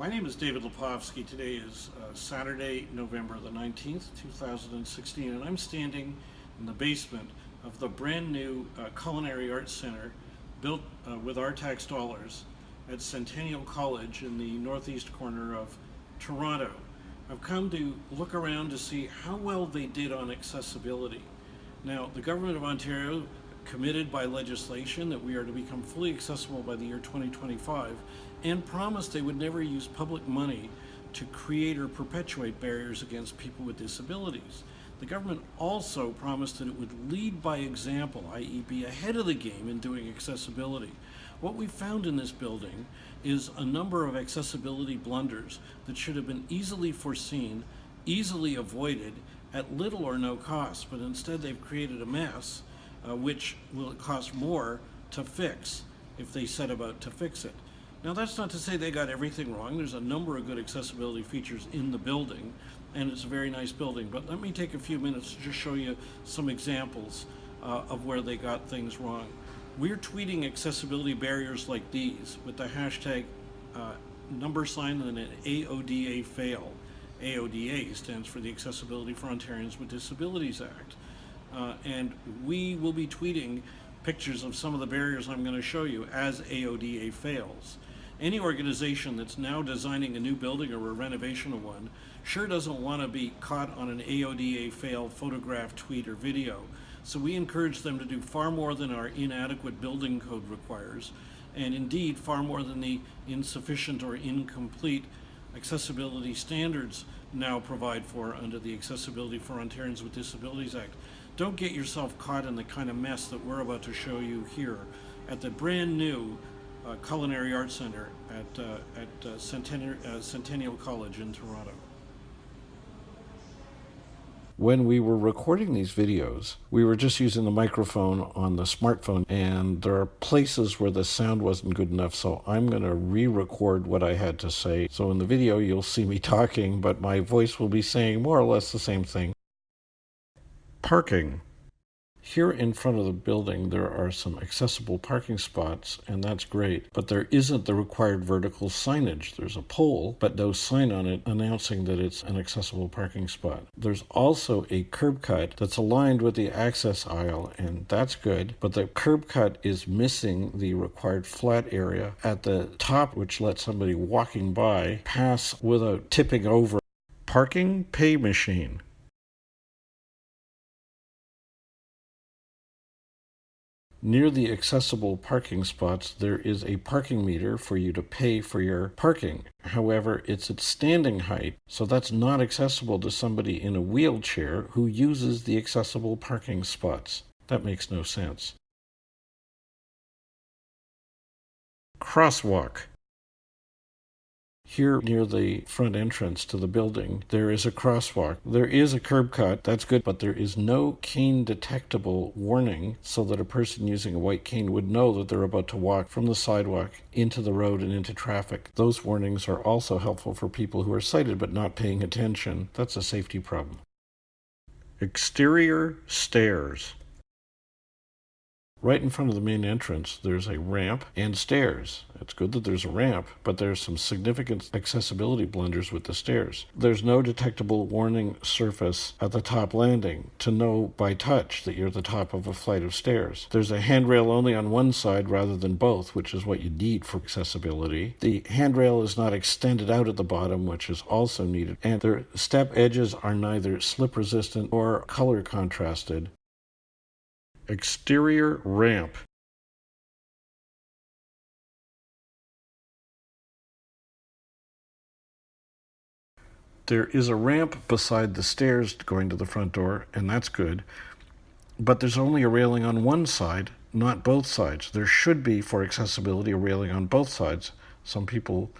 My name is David Lepofsky. Today is uh, Saturday, November the 19th, 2016, and I'm standing in the basement of the brand new uh, Culinary Arts Center built uh, with our tax dollars at Centennial College in the northeast corner of Toronto. I've come to look around to see how well they did on accessibility. Now, the Government of Ontario committed by legislation that we are to become fully accessible by the year 2025 and promised they would never use public money to create or perpetuate barriers against people with disabilities. The government also promised that it would lead by example, i.e. be ahead of the game in doing accessibility. What we found in this building is a number of accessibility blunders that should have been easily foreseen, easily avoided, at little or no cost, but instead they've created a mess uh, which will cost more to fix if they set about to fix it. Now that's not to say they got everything wrong. There's a number of good accessibility features in the building and it's a very nice building. But let me take a few minutes to just show you some examples uh, of where they got things wrong. We're tweeting accessibility barriers like these with the hashtag uh, number sign and an AODA fail. AODA stands for the Accessibility for Ontarians with Disabilities Act. Uh, and we will be tweeting pictures of some of the barriers I'm going to show you as AODA fails. Any organization that's now designing a new building or a renovation of one sure doesn't want to be caught on an AODA fail photograph, tweet, or video. So we encourage them to do far more than our inadequate building code requires, and indeed far more than the insufficient or incomplete accessibility standards now provide for under the Accessibility for Ontarians with Disabilities Act. Don't get yourself caught in the kind of mess that we're about to show you here at the brand new Culinary Arts Center at, uh, at uh, Centennial, uh, Centennial College in Toronto. When we were recording these videos, we were just using the microphone on the smartphone, and there are places where the sound wasn't good enough, so I'm going to re record what I had to say. So in the video, you'll see me talking, but my voice will be saying more or less the same thing. Parking. Here in front of the building, there are some accessible parking spots, and that's great, but there isn't the required vertical signage. There's a pole, but no sign on it announcing that it's an accessible parking spot. There's also a curb cut that's aligned with the access aisle, and that's good, but the curb cut is missing the required flat area at the top, which lets somebody walking by pass without tipping over. Parking pay machine. Near the accessible parking spots, there is a parking meter for you to pay for your parking. However, it's at standing height, so that's not accessible to somebody in a wheelchair who uses the accessible parking spots. That makes no sense. Crosswalk. Here near the front entrance to the building, there is a crosswalk. There is a curb cut, that's good, but there is no cane detectable warning so that a person using a white cane would know that they're about to walk from the sidewalk into the road and into traffic. Those warnings are also helpful for people who are sighted but not paying attention. That's a safety problem. Exterior stairs. Right in front of the main entrance, there's a ramp and stairs. It's good that there's a ramp, but there's some significant accessibility blunders with the stairs. There's no detectable warning surface at the top landing to know by touch that you're at the top of a flight of stairs. There's a handrail only on one side rather than both, which is what you need for accessibility. The handrail is not extended out at the bottom, which is also needed, and their step edges are neither slip resistant or color contrasted. Exterior ramp. There is a ramp beside the stairs going to the front door, and that's good. But there's only a railing on one side, not both sides. There should be, for accessibility, a railing on both sides. Some people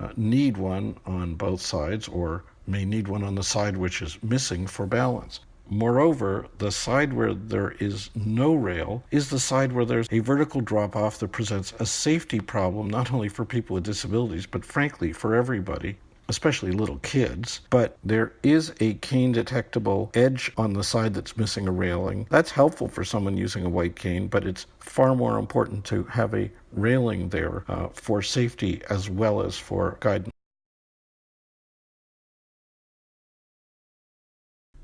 uh, need one on both sides or may need one on the side which is missing for balance. Moreover, the side where there is no rail is the side where there's a vertical drop off that presents a safety problem, not only for people with disabilities, but frankly for everybody. Especially little kids, but there is a cane detectable edge on the side that's missing a railing. That's helpful for someone using a white cane, but it's far more important to have a railing there uh, for safety as well as for guidance.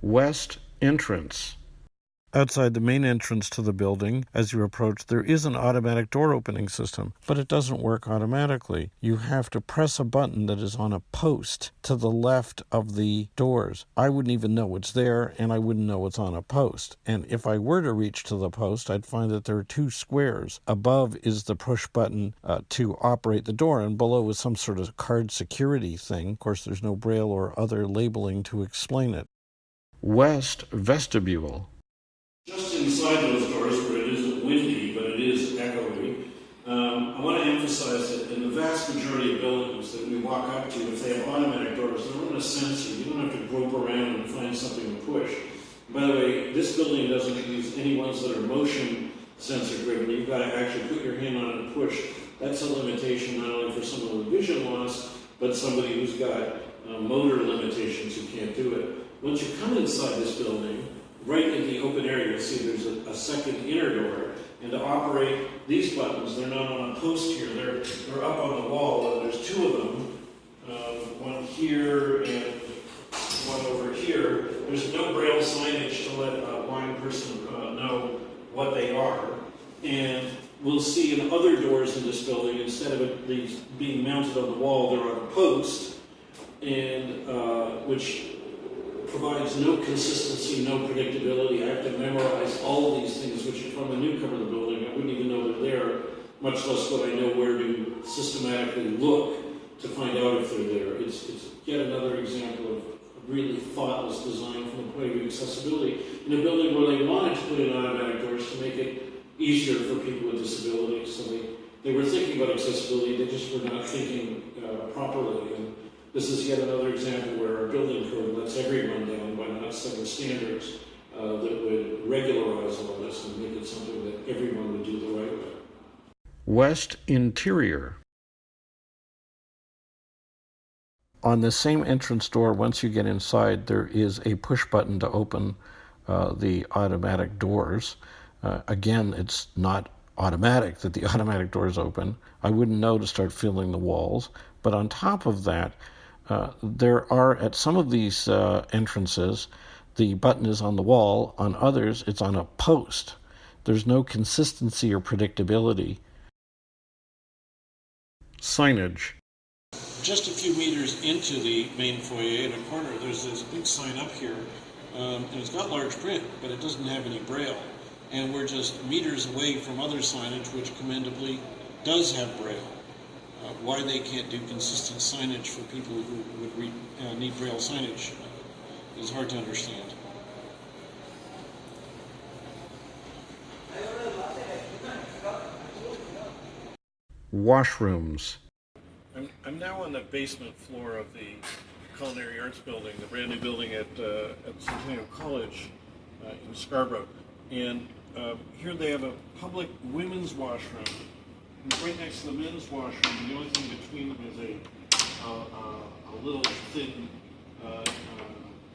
West entrance. Outside the main entrance to the building, as you approach, there is an automatic door opening system, but it doesn't work automatically. You have to press a button that is on a post to the left of the doors. I wouldn't even know it's there, and I wouldn't know it's on a post. And if I were to reach to the post, I'd find that there are two squares. Above is the push button uh, to operate the door, and below is some sort of card security thing. Of course, there's no braille or other labeling to explain it. West vestibule. Just inside those doors, where it isn't windy, but it is echoey, um, I want to emphasize that in the vast majority of buildings that we walk up to, if they have automatic doors, they're on a sensor. You don't have to grope around and find something to push. By the way, this building doesn't use any ones that are motion sensor driven. You've got to actually put your hand on it and push. That's a limitation not only for someone with vision loss, but somebody who's got uh, motor limitations who can't do it. Once you come inside this building, right in the open area, you'll see there's a, a second inner door. And to operate these buttons, they're not on a post here, they're, they're up on the wall, and there's two of them. Um, one here and one over here. There's no braille signage to let a blind person uh, know what they are. And we'll see in other doors in this building, instead of it these being mounted on the wall, they're on a post, and uh, which provides no consistency, no predictability. I have to memorize all these things, which if I'm a newcomer to the building, I wouldn't even know they're there, much less would I know where to systematically look to find out if they're there. It's, it's yet another example of really thoughtless design from the point of accessibility in a building where they wanted to put in automatic doors to make it easier for people with disabilities. So they, they were thinking about accessibility, they just were not thinking uh, properly. And this is yet another example where our building code lets everyone down by not setting standards uh, that would regularize all this and make it something that everyone would do the right way. West interior. On the same entrance door, once you get inside, there is a push button to open uh, the automatic doors. Uh, again, it's not automatic that the automatic doors open. I wouldn't know to start feeling the walls. But on top of that, uh, there are at some of these uh, entrances, the button is on the wall. On others, it's on a post. There's no consistency or predictability. Signage. Just a few meters into the main foyer in a corner, there's this big sign up here, um, and it's got large print, but it doesn't have any braille. And we're just meters away from other signage, which commendably does have braille. Uh, why they can't do consistent signage for people who would read, uh, need braille signage is hard to understand. Washrooms. I'm, I'm now on the basement floor of the Culinary Arts Building, the brand new building at, uh, at Centennial College uh, in Scarborough. And uh, here they have a public women's washroom. And right next to the men's washroom, the only thing between them is a, a, little thin uh, uh,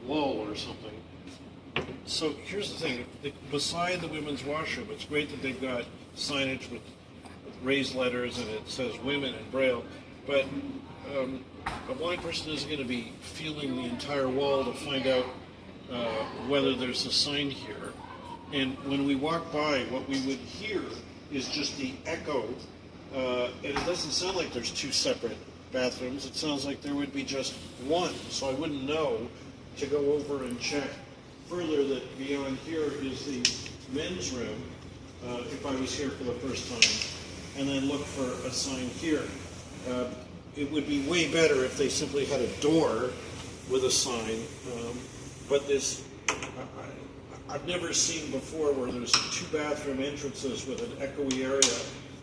wall or something. So here's the thing, the, beside the women's washroom, it's great that they've got signage with, with raised letters and it says women in braille, but um, a blind person isn't going to be feeling the entire wall to find out uh, whether there's a sign here. And when we walk by, what we would hear is just the echo, uh, and it doesn't sound like there's two separate bathrooms. It sounds like there would be just one, so I wouldn't know to go over and check further that beyond here is the men's room, uh, if I was here for the first time, and then look for a sign here. Uh, it would be way better if they simply had a door with a sign, um, but this, I, I've never seen before where there's two bathroom entrances with an echoey area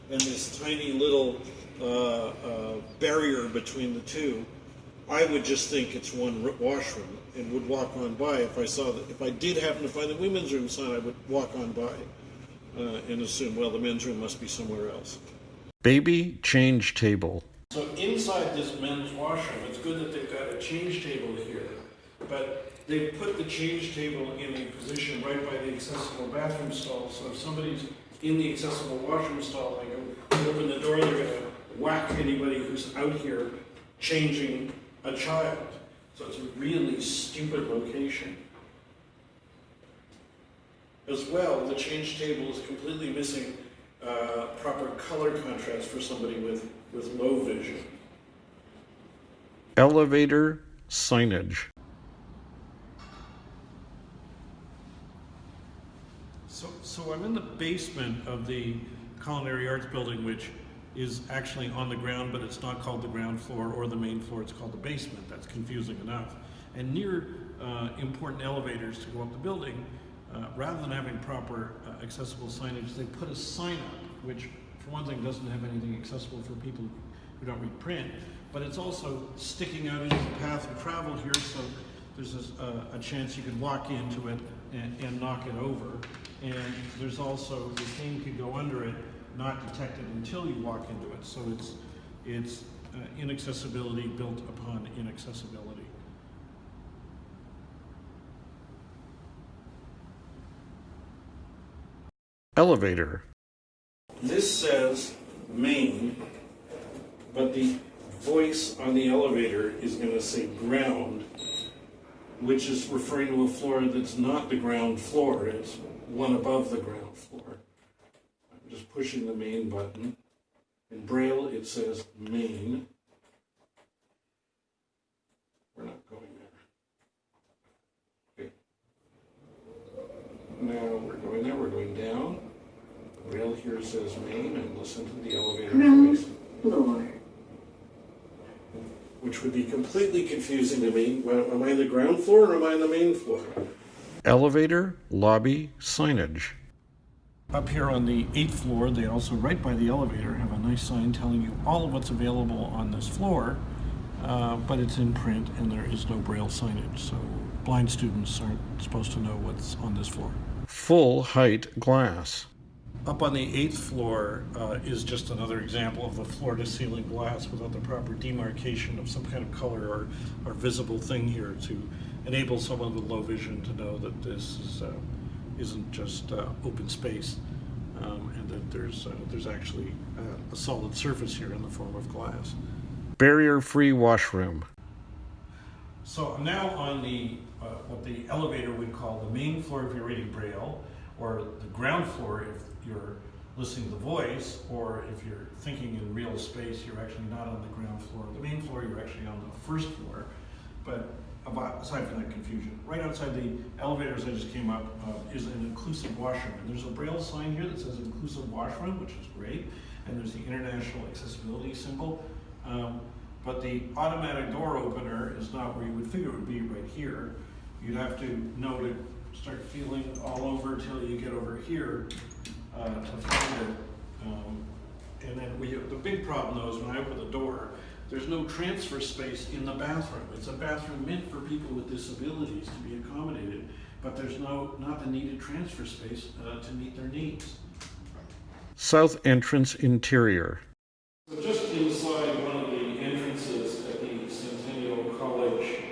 and this tiny little uh, uh, barrier between the two. I would just think it's one washroom and would walk on by if I saw that. If I did happen to find the women's room sign, I would walk on by uh, and assume, well, the men's room must be somewhere else. Baby change table. So inside this men's washroom, it's good that they've got a change table here, but they've put the change table in a position right by the accessible bathroom stall. So if somebody's in the accessible washroom stall, they go open the door, they're gonna whack anybody who's out here changing a child. So it's a really stupid location. As well, the change table is completely missing uh, proper color contrast for somebody with, with low vision. Elevator signage. So, I'm in the basement of the Culinary Arts Building, which is actually on the ground, but it's not called the ground floor or the main floor, it's called the basement. That's confusing enough. And near uh, important elevators to go up the building, uh, rather than having proper uh, accessible signage, they put a sign up, which for one thing doesn't have anything accessible for people who don't read print, but it's also sticking out into the path of travel here, so there's a, a, a chance you could walk into it and, and knock it over. And there's also, the cane could go under it, not detected until you walk into it. So it's, it's uh, inaccessibility built upon inaccessibility. Elevator. This says main, but the voice on the elevator is going to say ground, which is referring to a floor that's not the ground floor, it's one above the ground floor. I'm just pushing the main button. In Braille, it says main. We're not going there. Okay. Now we're going there, we're going down. Braille here says main, and listen to the elevator Ground voice floor. Which would be completely confusing to me. Well, Am I on the ground floor or am I on the main floor? Elevator lobby signage. Up here on the eighth floor, they also, right by the elevator, have a nice sign telling you all of what's available on this floor, uh, but it's in print and there is no braille signage, so blind students aren't supposed to know what's on this floor. Full height glass. Up on the eighth floor uh, is just another example of the floor-to-ceiling glass without the proper demarcation of some kind of color or, or visible thing here to enable someone with low vision to know that this is, uh, isn't just uh, open space um, and that there's, uh, there's actually uh, a solid surface here in the form of glass. Barrier free washroom. So I'm now on the, uh, what the elevator would call the main floor if you're reading Braille, or the ground floor if you're listening to the voice, or if you're thinking in real space, you're actually not on the ground floor. The main floor, you're actually on the first floor. But about, aside from that confusion, right outside the elevators I just came up uh, is an inclusive washroom. And there's a Braille sign here that says inclusive washroom, which is great. And there's the international accessibility symbol. Um, but the automatic door opener is not where you would figure it would be right here. You'd have to know to start feeling all over till you get over here uh, to find it. Um, and then we, the big problem though is when I open the door, there's no transfer space in the bathroom. It's a bathroom meant for people with disabilities to be accommodated, but there's no, not the needed transfer space uh, to meet their needs. South entrance interior. So just inside one of the entrances at the Centennial College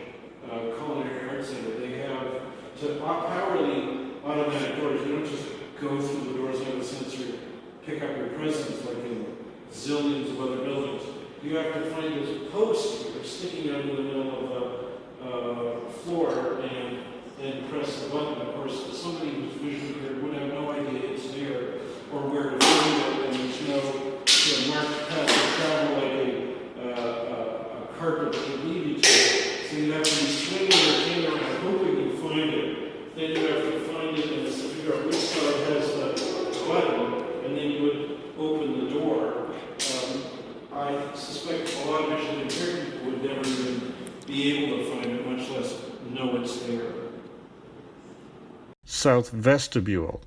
uh, Culinary Arts Center, they have, to op- power the automatic doors, you don't just go through the doors with a sensor, pick up your presence like in zillions of other buildings. You have to find this post here sticking out in the middle of the floor and then press the button. Of course, somebody who's visually impaired would have no idea it's there or where to find it, and there's no you know, marked path of travel like a, uh, a, a carpet that would lead you to. So you have to be swinging your hand around, hoping you find it. Then you have to find it and figure which side has the button, and then you would open the door. Um, I suspect a lot of visually impaired people would never even be able to find it, much less know it's there. South vestibule.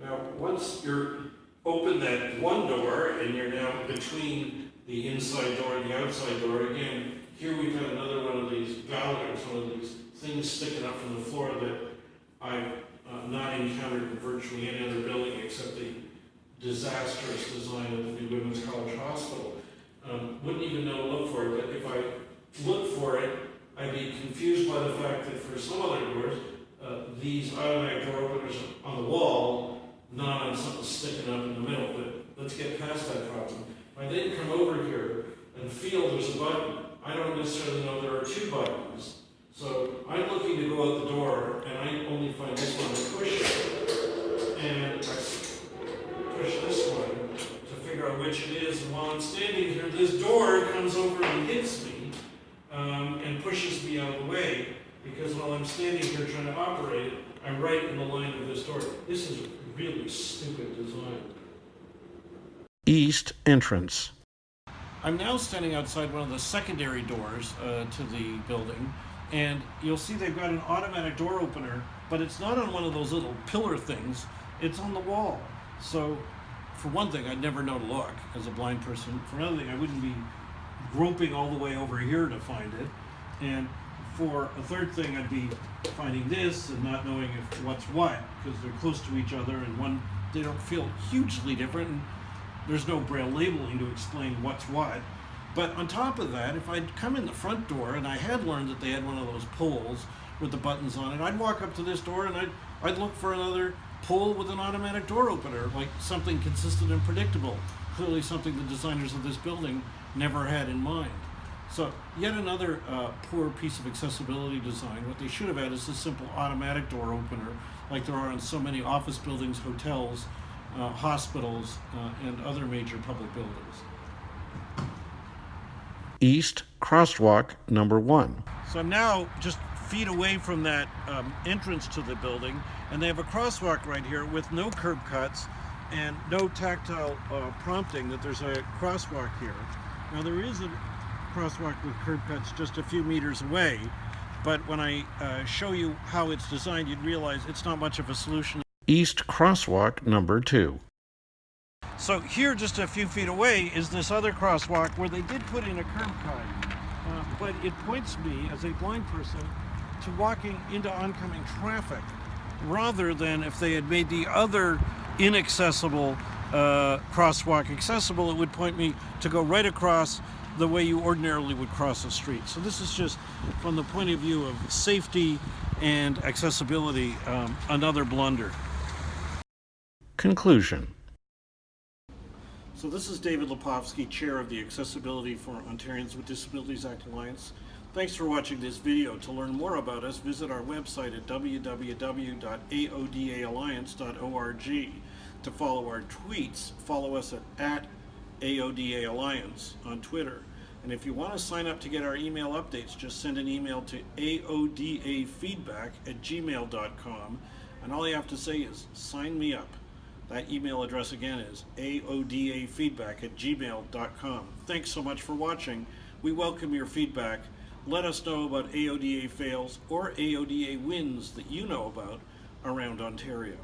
Now, once you're open that one door and you're now between the inside door and the outside door, again, here we've got another one of these bollards, one of these things sticking up from the floor that I've uh, not encountered in virtually any other building except the disastrous design of the new Women's College Hospital. Um, wouldn't even know to look for it, but if I looked for it, I'd be confused by the fact that for some other doors, uh, these automatic door openers on the wall, not on something sticking up in the middle, but let's get past that problem. If I then come over here and feel there's a button, I don't necessarily know there are two buttons. So I'm looking to go out the door, and I only find this one to push it. And I push this one to figure out which it is. And while I'm standing here, this door comes over and hits me um, and pushes me out of the way. Because while I'm standing here trying to operate it, I'm right in the line of this door. This is really stupid design. East entrance. I'm now standing outside one of the secondary doors uh, to the building, and you'll see they've got an automatic door opener, but it's not on one of those little pillar things, it's on the wall. So, for one thing, I'd never know to look as a blind person. For another thing, I wouldn't be groping all the way over here to find it. And for a third thing, I'd be finding this and not knowing if what's what, because they're close to each other, and one, they don't feel hugely different. And there's no braille labeling to explain what's what. But on top of that, if I'd come in the front door and I had learned that they had one of those poles with the buttons on it, I'd walk up to this door and I'd, I'd look for another pole with an automatic door opener, like something consistent and predictable. Clearly something the designers of this building never had in mind. So yet another uh, poor piece of accessibility design. What they should have had is a simple automatic door opener, like there are in so many office buildings, hotels, uh, hospitals, uh, and other major public buildings. East crosswalk number one. So I'm now just feet away from that um, entrance to the building, and they have a crosswalk right here with no curb cuts and no tactile uh, prompting that there's a crosswalk here. Now there is a crosswalk with curb cuts just a few meters away, but when I uh, show you how it's designed, you'd realize it's not much of a solution. East crosswalk number two. So here, just a few feet away, is this other crosswalk where they did put in a curb cut, uh, but it points me as a blind person to walking into oncoming traffic, rather than if they had made the other inaccessible uh, crosswalk accessible, it would point me to go right across the way you ordinarily would cross a street. So this is just from the point of view of safety and accessibility, um, another blunder. Conclusion. So this is David Lepofsky, Chair of the Accessibility for Ontarians with Disabilities Act Alliance. Thanks for watching this video. To learn more about us, visit our website at www.aodaalliance.org. To follow our tweets, follow us at, at AODA Alliance on Twitter. And if you want to sign up to get our email updates, just send an email to aodafeedback at gmail.com. And all you have to say is, sign me up. That email address again is aodafeedback at gmail.com. Thanks so much for watching. We welcome your feedback. Let us know about AODA fails or AODA wins that you know about around Ontario.